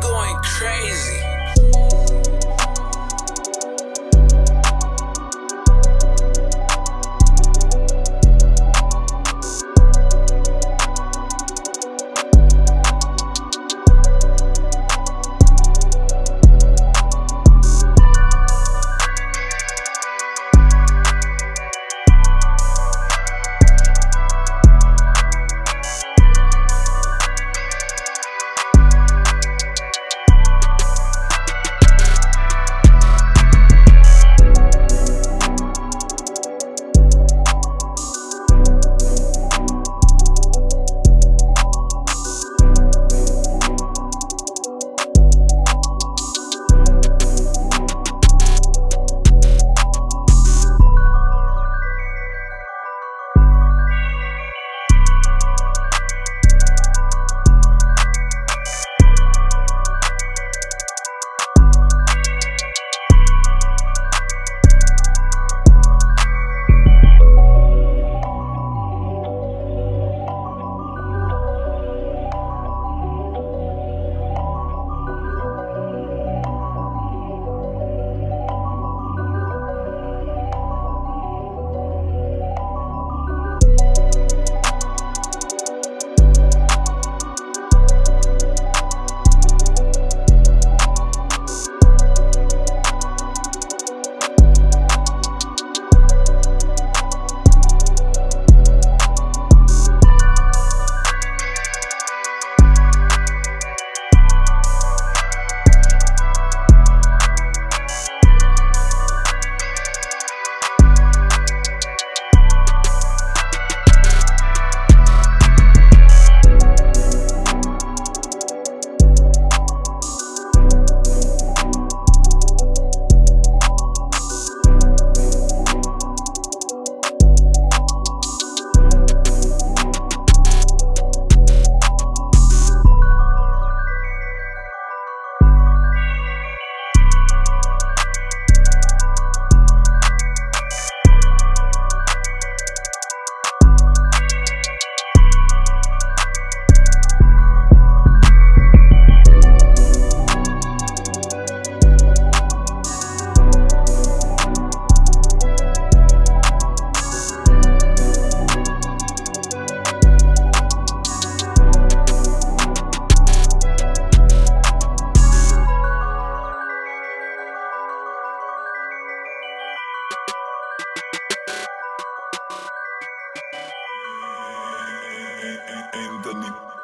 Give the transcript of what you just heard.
going crazy. Anthony.